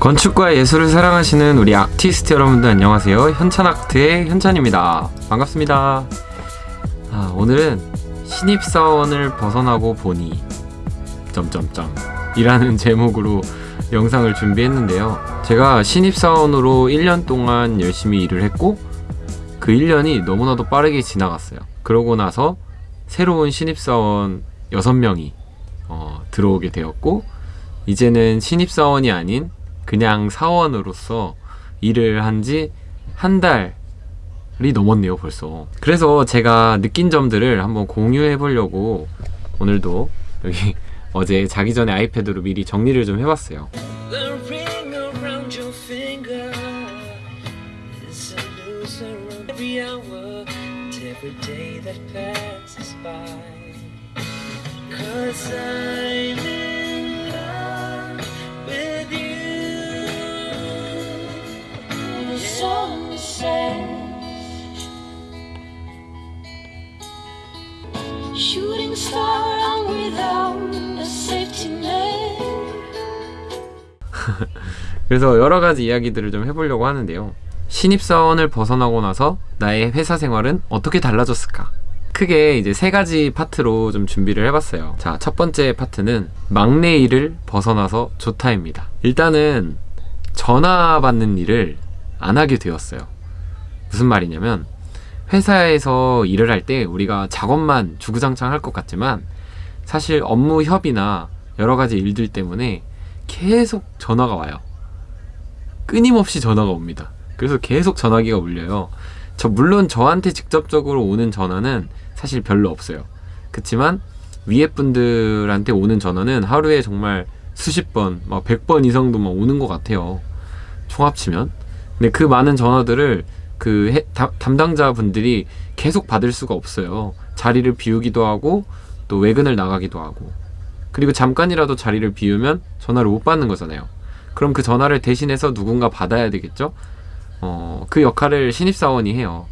건축과 예술을 사랑하시는 우리 아티스트 여러분들 안녕하세요. 현찬아트의 현찬입니다. 반갑습니다. 아, 오늘은 신입사원을 벗어나고 보니 점점점 이라는 제목으로 영상을 준비했는데요. 제가 신입사원으로 1년 동안 열심히 일을 했고 그 1년이 너무나도 빠르게 지나갔어요. 그러고 나서 새로운 신입사원 6명이 어, 들어오게 되었고 이제는 신입사원이 아닌 그냥 사원으로서 일을 한 지 한 달이 넘었네요 벌써 그래서 제가 느낀 점들을 한번 공유해 보려고 오늘도 여기 어제 자기 전에 아이패드로 미리 정리를 좀 해봤어요. Cause I'm 그래서 여러 가지 이야기들을 좀 해보려고 하는데요. 신입사원을 벗어나고 나서 나의 회사 생활은 어떻게 달라졌을까? 크게 이제 세 가지 파트로 좀 준비를 해봤어요. 자, 첫 번째 파트는 막내 일을 벗어나서 좋다입니다. 일단은 전화 받는 일을 안 하게 되었어요. 무슨 말이냐면 회사에서 일을 할 때 우리가 작업만 주구장창 할 것 같지만 사실 업무 협의나 여러 가지 일들 때문에 계속 전화가 와요. 끊임없이 전화가 옵니다. 그래서 계속 전화기가 울려요. 저 물론 저한테 직접적으로 오는 전화는 사실 별로 없어요. 그렇지만 위에 분들한테 오는 전화는 하루에 정말 수십 번, 막 100번 이상도 막 오는 것 같아요. 총 합치면. 근데 그 많은 전화들을 그 해- 다- 담당자분들이 계속 받을 수가 없어요. 자리를 비우기도 하고 또 외근을 나가기도 하고 그리고 잠깐이라도 자리를 비우면 전화를 못 받는 거잖아요. 그럼 그 전화를 대신해서 누군가 받아야 되겠죠? 어, 그 역할을 신입사원이 해요.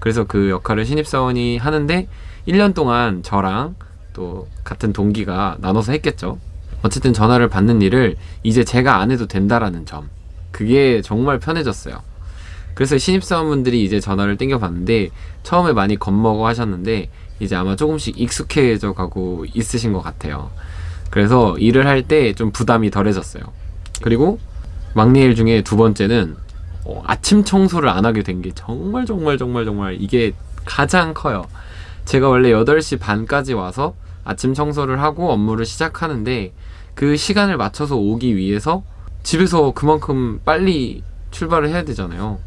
그래서 그 역할을 신입사원이 하는데 1년 동안 저랑 또 같은 동기가 나눠서 했겠죠. 어쨌든 전화를 받는 일을 이제 제가 안 해도 된다라는 점. 그게 정말 편해졌어요. 그래서 신입사원분들이 이제 전화를 땡겨봤는데 처음에 많이 겁먹어 하셨는데 이제 아마 조금씩 익숙해져 가고 있으신 것 같아요. 그래서 일을 할 때 좀 부담이 덜해졌어요. 그리고 막내 일 중에 두 번째는 어, 아침 청소를 안 하게 된 게 정말 정말 정말 정말 이게 가장 커요. 제가 원래 8시 반까지 와서 아침 청소를 하고 업무를 시작하는데 그 시간을 맞춰서 오기 위해서 집에서 그만큼 빨리 출발을 해야 되잖아요.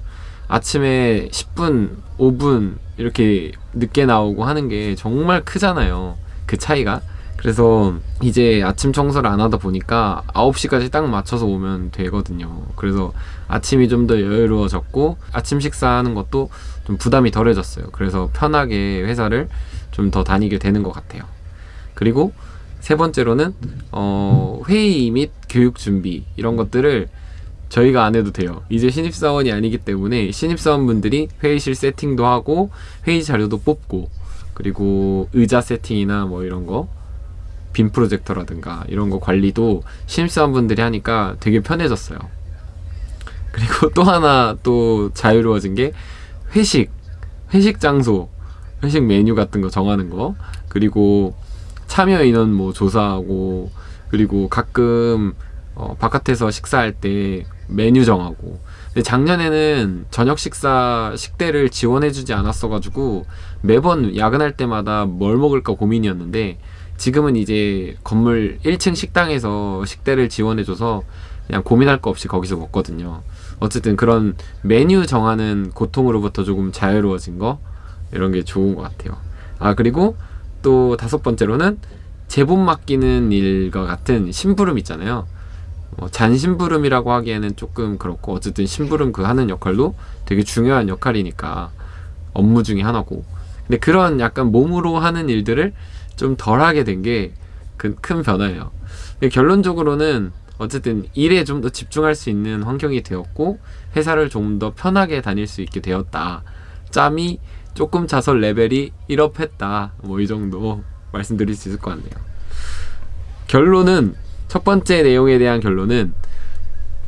아침에 10분, 5분 이렇게 늦게 나오고 하는 게 정말 크잖아요. 그 차이가. 그래서 이제 아침 청소를 안 하다 보니까 9시까지 딱 맞춰서 오면 되거든요. 그래서 아침이 좀 더 여유로워졌고 아침 식사하는 것도 좀 부담이 덜해졌어요. 그래서 편하게 회사를 좀 더 다니게 되는 것 같아요. 그리고 세 번째로는 어, 회의 및 교육 준비 이런 것들을 저희가 안 해도 돼요. 이제 신입사원이 아니기 때문에 신입사원분들이 회의실 세팅도 하고 회의 자료도 뽑고 그리고 의자 세팅이나 뭐 이런 거 빔 프로젝터라든가 이런 거 관리도 신입사원분들이 하니까 되게 편해졌어요. 그리고 또 하나 또 자유로워진 게 회식, 회식 장소, 회식 메뉴 같은 거 정하는 거 그리고 참여 인원 뭐 조사하고 그리고 가끔 어, 바깥에서 식사할 때 메뉴 정하고 근데 작년에는 저녁 식사 식대를 지원해주지 않았어가지고 매번 야근할 때마다 뭘 먹을까 고민이었는데 지금은 이제 건물 1층 식당에서 식대를 지원해줘서 그냥 고민할 거 없이 거기서 먹거든요. 어쨌든 그런 메뉴 정하는 고통으로부터 조금 자유로워진 거 이런 게 좋은 것 같아요. 아 그리고 또 다섯 번째로는 제본 맡기는 일과 같은 심부름 있잖아요. 어, 잔심부름이라고 하기에는 조금 그렇고 어쨌든 심부름 그 하는 역할도 되게 중요한 역할이니까 업무 중에 하나고 근데 그런 약간 몸으로 하는 일들을 좀 덜 하게 된 게큰 변화예요. 근데 결론적으로는 어쨌든 일에 좀 더 집중할 수 있는 환경이 되었고 회사를 좀 더 편하게 다닐 수 있게 되었다. 짬이 조금 차서 레벨이 1업 했다. 뭐 이 정도 말씀드릴 수 있을 것 같네요. 결론은 첫 번째 내용에 대한 결론은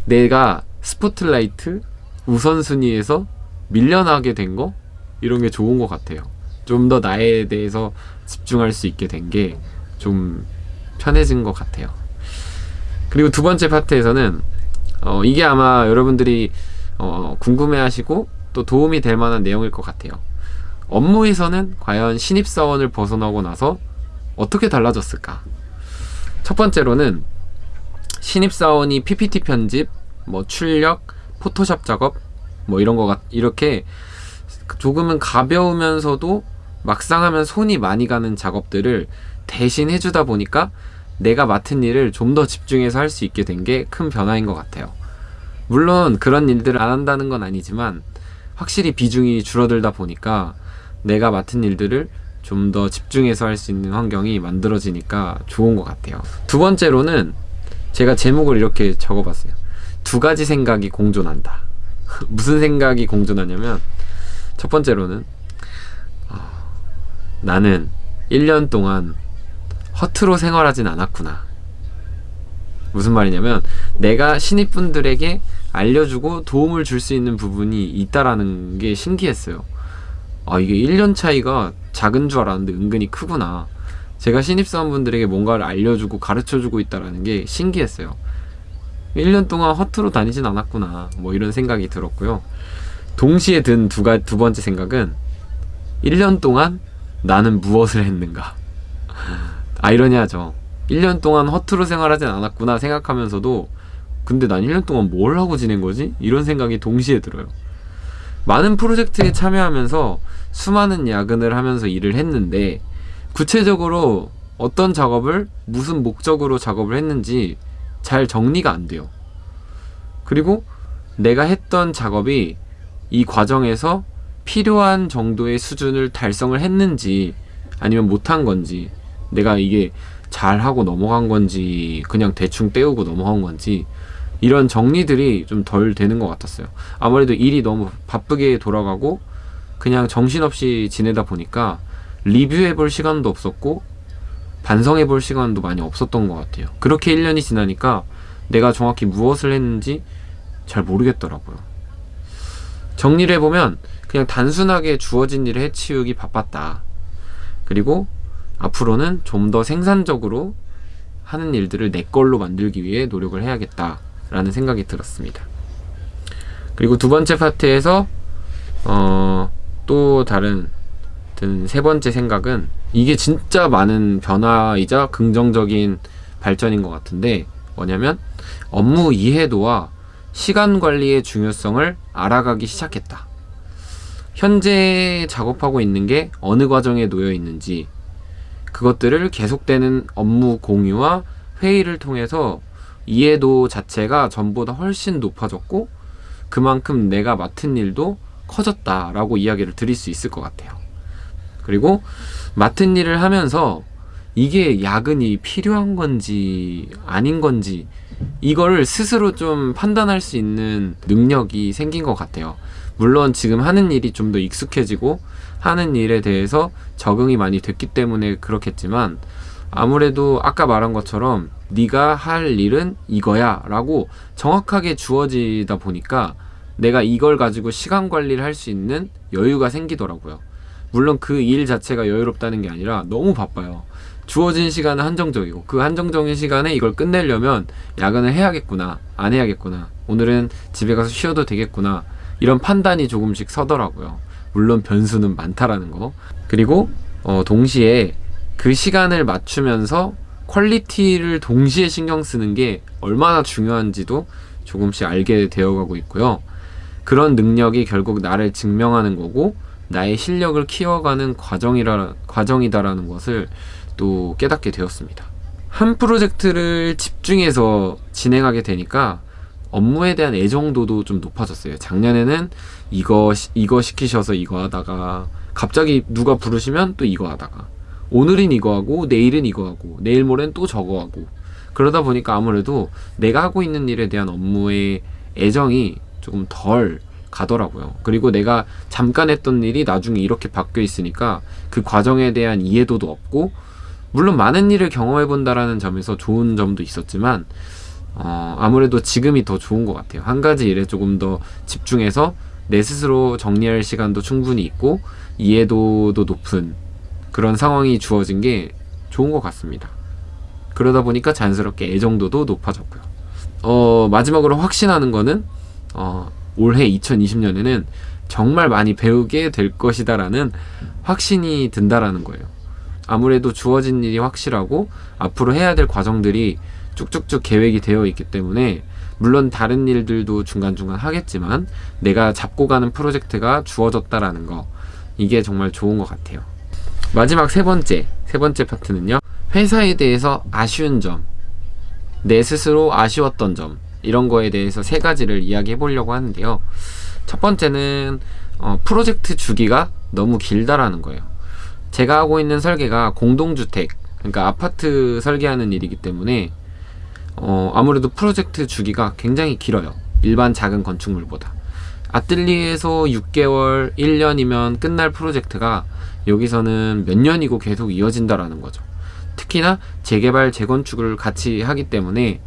내가 스포트라이트 우선순위에서 밀려나게 된 거 이런 게 좋은 것 같아요. 좀 더 나에 대해서 집중할 수 있게 된 게 좀 편해진 것 같아요. 그리고 두 번째 파트에서는 어, 이게 아마 여러분들이 어, 궁금해하시고 또 도움이 될 만한 내용일 것 같아요. 업무에서는 과연 신입사원을 벗어나고 나서 어떻게 달라졌을까? 첫 번째로는 신입사원이 PPT 편집, 뭐 출력, 포토샵 작업, 뭐 이런 거 같, 이렇게 조금은 가벼우면서도 막상 하면 손이 많이 가는 작업들을 대신 해주다 보니까 내가 맡은 일을 좀 더 집중해서 할 수 있게 된 게 큰 변화인 것 같아요. 물론 그런 일들을 안 한다는 건 아니지만 확실히 비중이 줄어들다 보니까 내가 맡은 일들을 좀 더 집중해서 할 수 있는 환경이 만들어지니까 좋은 것 같아요. 두 번째로는 제가 제목을 이렇게 적어봤어요. 두 가지 생각이 공존한다. 무슨 생각이 공존하냐면 첫 번째로는 어, 나는 1년 동안 허투루 생활하진 않았구나. 무슨 말이냐면 내가 신입분들에게 알려주고 도움을 줄 수 있는 부분이 있다라는 게 신기했어요. 아 이게 1년 차이가 작은 줄 알았는데 은근히 크구나. 제가 신입사원분들에게 뭔가를 알려주고 가르쳐주고 있다라는 게 신기했어요. 1년 동안 허투루 다니진 않았구나. 뭐 이런 생각이 들었고요. 동시에 든두 가, 두 번째 생각은 1년 동안 나는 무엇을 했는가. 아이러니하죠. 1년 동안 허투루 생활하진 않았구나 생각하면서도 근데 난 1년 동안 뭘 하고 지낸 거지? 이런 생각이 동시에 들어요. 많은 프로젝트에 참여하면서 수많은 야근을 하면서 일을 했는데 구체적으로 어떤 작업을 무슨 목적으로 작업을 했는지 잘 정리가 안 돼요. 그리고 내가 했던 작업이 이 과정에서 필요한 정도의 수준을 달성을 했는지 아니면 못한 건지 내가 이게 잘하고 넘어간 건지 그냥 대충 때우고 넘어간 건지 이런 정리들이 좀 덜 되는 것 같았어요. 아무래도 일이 너무 바쁘게 돌아가고 그냥 정신없이 지내다 보니까 리뷰해 볼 시간도 없었고 반성해 볼 시간도 많이 없었던 것 같아요. 그렇게 1년이 지나니까 내가 정확히 무엇을 했는지 잘 모르겠더라고요. 정리를 해보면 그냥 단순하게 주어진 일을 해치우기 바빴다. 그리고 앞으로는 좀 더 생산적으로 하는 일들을 내 걸로 만들기 위해 노력을 해야겠다 라는 생각이 들었습니다. 그리고 두 번째 파트에서 어, 또 다른 든세 번째 생각은 이게 진짜 많은 변화이자 긍정적인 발전인 것 같은데 뭐냐면 업무 이해도와 시간 관리의 중요성을 알아가기 시작했다. 현재 작업하고 있는 게 어느 과정에 놓여 있는지 그것들을 계속되는 업무 공유와 회의를 통해서 이해도 자체가 전보다 훨씬 높아졌고 그만큼 내가 맡은 일도 커졌다라고 이야기를 드릴 수 있을 것 같아요. 그리고 맡은 일을 하면서 이게 야근이 필요한 건지 아닌 건지 이거를 스스로 좀 판단할 수 있는 능력이 생긴 것 같아요. 물론 지금 하는 일이 좀 더 익숙해지고 하는 일에 대해서 적응이 많이 됐기 때문에 그렇겠지만 아무래도 아까 말한 것처럼 네가 할 일은 이거야 라고 정확하게 주어지다 보니까 내가 이걸 가지고 시간 관리를 할 수 있는 여유가 생기더라고요. 물론 그 일 자체가 여유롭다는 게 아니라 너무 바빠요. 주어진 시간은 한정적이고 그 한정적인 시간에 이걸 끝내려면 야근을 해야겠구나 안 해야겠구나 오늘은 집에 가서 쉬어도 되겠구나 이런 판단이 조금씩 서더라고요. 물론 변수는 많다라는 거. 그리고 어, 동시에 그 시간을 맞추면서 quality를 동시에 신경 쓰는 게 얼마나 중요한지도 조금씩 알게 되어가고 있고요. 그런 능력이 결국 나를 증명하는 거고 나의 실력을 키워가는 과정이라 과정이다라는 것을 또 깨닫게 되었습니다. 한 프로젝트를 집중해서 진행하게 되니까 업무에 대한 애정도도 좀 높아졌어요. 작년에는 이거 시- 이거 시키셔서 이거 하다가 갑자기 누가 부르시면 또 이거 하다가 오늘은 이거 하고 내일은 이거 하고 내일 모레는 또 저거 하고 그러다 보니까 아무래도 내가 하고 있는 일에 대한 업무의 애정이 조금 덜 가더라고요. 그리고 내가 잠깐 했던 일이 나중에 이렇게 바뀌어 있으니까 그 과정에 대한 이해도도 없고 물론 많은 일을 경험해 본다라는 점에서 좋은 점도 있었지만 어, 아무래도 지금이 더 좋은 것 같아요. 한 가지 일에 조금 더 집중해서 내 스스로 정리할 시간도 충분히 있고 이해도도 높은 그런 상황이 주어진 게 좋은 것 같습니다. 그러다 보니까 자연스럽게 애정도도 높아졌고요. 어, 마지막으로 확신하는 거는 어, 올해 2020년에는 정말 많이 배우게 될 것이다 라는 확신이 든다라는 거예요. 아무래도 주어진 일이 확실하고 앞으로 해야 될 과정들이 쭉쭉쭉 계획이 되어 있기 때문에 물론 다른 일들도 중간중간 하겠지만 내가 잡고 가는 프로젝트가 주어졌다라는 거 이게 정말 좋은 것 같아요. 마지막 세 번째 세 번째 파트는요. 회사에 대해서 아쉬운 점, 내 스스로 아쉬웠던 점 이런 거에 대해서 세 가지를 이야기해 보려고 하는데요. 첫 번째는 어, 프로젝트 주기가 너무 길다라는 거예요. 제가 하고 있는 설계가 공동주택, 그러니까 아파트 설계하는 일이기 때문에 어, 아무래도 프로젝트 주기가 굉장히 길어요. 일반 작은 건축물보다. 아뜰리에에서 6개월, 1년이면 끝날 프로젝트가 여기서는 몇 년이고 계속 이어진다라는 거죠. 특히나 재개발, 재건축을 같이 하기 때문에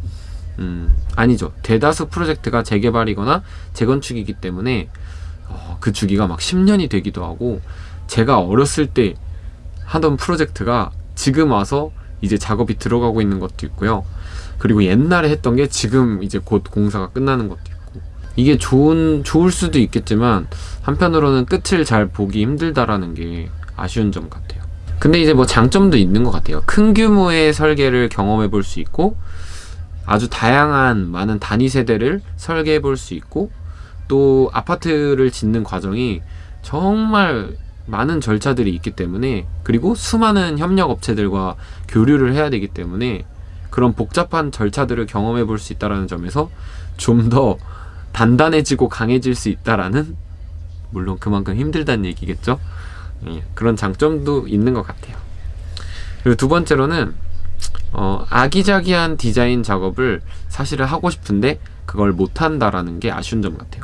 음, 아니죠. 대다수 프로젝트가 재개발이거나 재건축이기 때문에 어, 그 주기가 막 10년이 되기도 하고 제가 어렸을 때 하던 프로젝트가 지금 와서 이제 작업이 들어가고 있는 것도 있고요. 그리고 옛날에 했던 게 지금 이제 곧 공사가 끝나는 것도 있고 이게 좋은 좋을 수도 있겠지만 한편으로는 끝을 잘 보기 힘들다라는 게 아쉬운 점 같아요. 근데 이제 뭐 장점도 있는 것 같아요. 큰 규모의 설계를 경험해 볼 수 있고 아주 다양한 많은 단위 세대를 설계해 볼 수 있고 또 아파트를 짓는 과정이 정말 많은 절차들이 있기 때문에 그리고 수많은 협력 업체들과 교류를 해야 되기 때문에 그런 복잡한 절차들을 경험해 볼 수 있다라는 점에서 좀 더 단단해지고 강해질 수 있다라는 물론 그만큼 힘들다는 얘기겠죠. 예, 그런 장점도 있는 것 같아요. 그리고 두 번째로는 어, 아기자기한 디자인 작업을 사실은 하고 싶은데 그걸 못한다라는 게 아쉬운 점 같아요.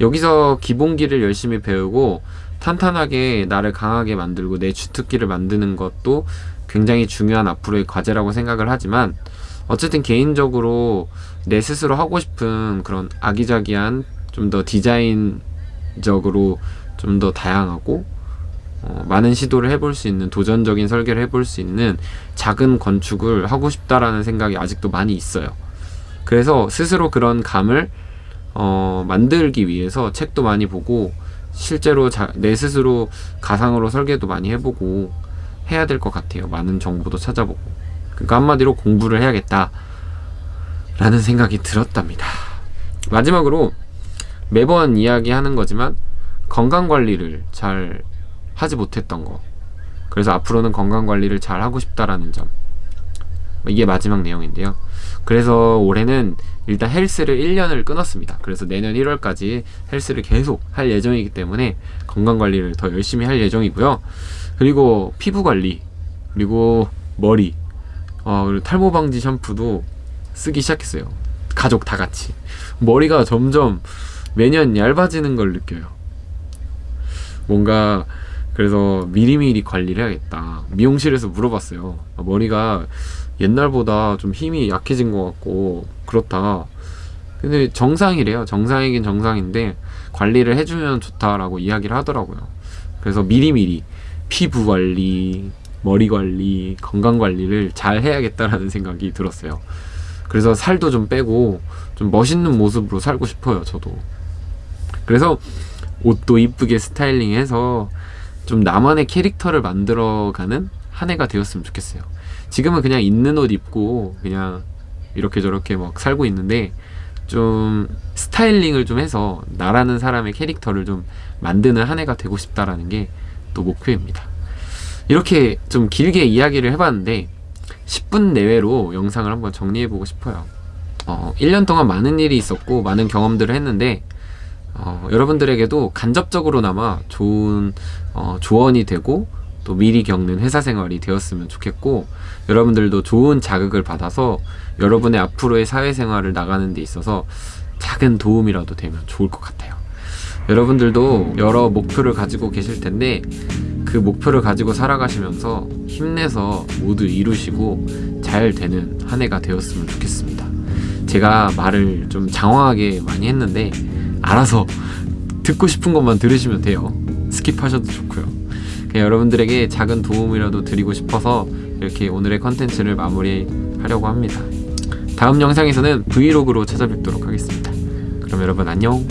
여기서 기본기를 열심히 배우고 탄탄하게 나를 강하게 만들고 내 주특기를 만드는 것도 굉장히 중요한 앞으로의 과제라고 생각을 하지만 어쨌든 개인적으로 내 스스로 하고 싶은 그런 아기자기한 좀 더 디자인적으로 좀 더 다양하고 어, 많은 시도를 해볼 수 있는 도전적인 설계를 해볼 수 있는 작은 건축을 하고 싶다라는 생각이 아직도 많이 있어요. 그래서 스스로 그런 감을 어, 만들기 위해서 책도 많이 보고 실제로 자, 내 스스로 가상으로 설계도 많이 해보고 해야 될 것 같아요. 많은 정보도 찾아보고. 그러니까 한마디로 공부를 해야겠다. 라는 생각이 들었답니다. 마지막으로 매번 이야기하는 거지만 건강 관리를 잘 하지 못했던 거. 그래서 앞으로는 건강 관리를 잘 하고 싶다라는 점. 이게 마지막 내용인데요. 그래서 올해는 일단 헬스를 1년을 끊었습니다. 그래서 내년 1월까지 헬스를 계속 할 예정이기 때문에 건강 관리를 더 열심히 할 예정이고요. 그리고 피부 관리, 그리고 머리, 어, 그리고 탈모 방지 샴푸도 쓰기 시작했어요. 가족 다 같이. 머리가 점점 매년 얇아지는 걸 느껴요. 뭔가 그래서 미리미리 관리를 해야겠다. 미용실에서 물어봤어요. 아, 머리가 옛날보다 좀 힘이 약해진 것 같고 그렇다. 근데 정상이래요. 정상이긴 정상인데 관리를 해주면 좋다라고 이야기를 하더라고요. 그래서 미리미리 피부 관리, 머리 관리, 건강 관리를 잘 해야겠다라는 생각이 들었어요. 그래서 살도 좀 빼고 좀 멋있는 모습으로 살고 싶어요. 저도. 그래서 옷도 이쁘게 스타일링해서 좀 나만의 캐릭터를 만들어가는 한 해가 되었으면 좋겠어요. 지금은 그냥 있는 옷 입고 그냥 이렇게 저렇게 막 살고 있는데 좀 스타일링을 좀 해서 나라는 사람의 캐릭터를 좀 만드는 한 해가 되고 싶다라는 게 또 목표입니다. 이렇게 좀 길게 이야기를 해봤는데 10분 내외로 영상을 한번 정리해보고 싶어요. 어, 1년 동안 많은 일이 있었고 많은 경험들을 했는데 어, 여러분들에게도 간접적으로나마 좋은 어, 조언이 되고 또 미리 겪는 회사 생활이 되었으면 좋겠고 여러분들도 좋은 자극을 받아서 여러분의 앞으로의 사회생활을 나가는 데 있어서 작은 도움이라도 되면 좋을 것 같아요. 여러분들도 여러 목표를 가지고 계실 텐데 그 목표를 가지고 살아가시면서 힘내서 모두 이루시고 잘 되는 한 해가 되었으면 좋겠습니다. 제가 말을 좀 장황하게 많이 했는데 알아서 듣고 싶은 것만 들으시면 돼요. Skip하셔도 좋고요. 그냥 여러분들에게 작은 도움이라도 드리고 싶어서 이렇게 오늘의 컨텐츠를 마무리하려고 합니다. 다음 영상에서는 브이로그로 찾아뵙도록 하겠습니다. 그럼 여러분 안녕.